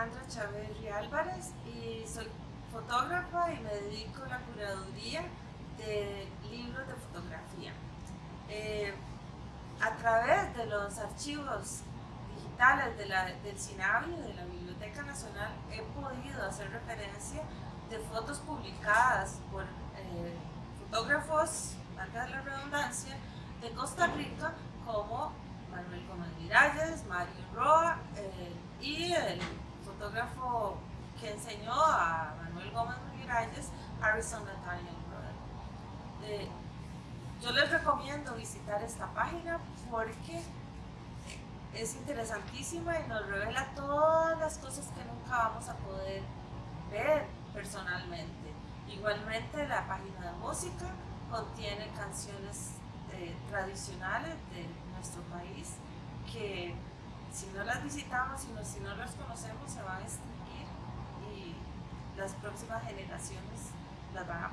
Alejandra Chaverri Álvarez y soy fotógrafa y me dedico a la curaduría de libros de fotografía. Eh, a través de los archivos digitales de la, del CINAVI, de la Biblioteca Nacional, he podido hacer referencia de fotos publicadas por eh, fotógrafos, marca de la redundancia, de Costa Rica como Manuel Gómez Miralles, Mario Roa eh, y el fotógrafo que enseñó a Manuel Gómez Miralles, Harrison Nathaniel Brother. yo les recomiendo visitar esta página porque es interesantísima y nos revela todas las cosas que nunca vamos a poder ver personalmente. Igualmente la página de música contiene canciones eh, tradicionales de nuestro país si no las visitamos, sino si no las conocemos, se van a extinguir y las próximas generaciones las van a